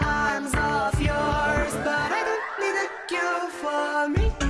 arms of yours, but I don't need a cure for me.